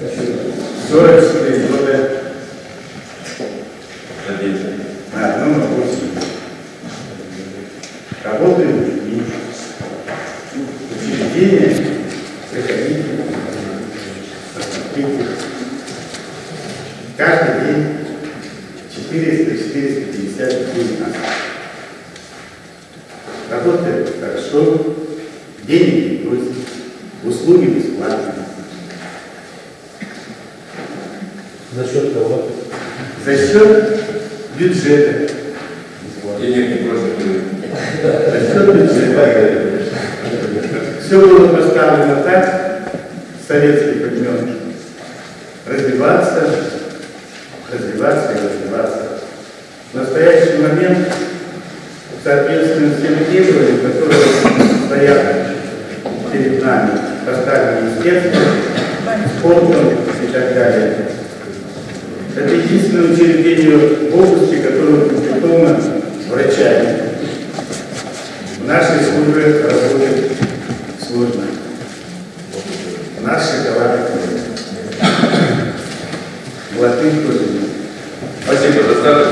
44 года на одном рабочем месте. Работаю в СМИ. Учреждение приходите. Каждый день 400-450 людей нас. Работает хорошо, денег не просит, услуги бесплатные. За счет кого? За счет бюджета. Денег не просят. За счет бюджета. Все было поставлено так, с советских времен, развиваться, развиваться и развиваться. В настоящий момент, соответственно, тем требованиям, которые стоят перед нами, поставлены естественно, спортом и так далее единственное учреждению в области, которое укомплектовано врачами. В нашей службе работает сложно. Наш шоколад Латынь тоже. Спасибо за старт.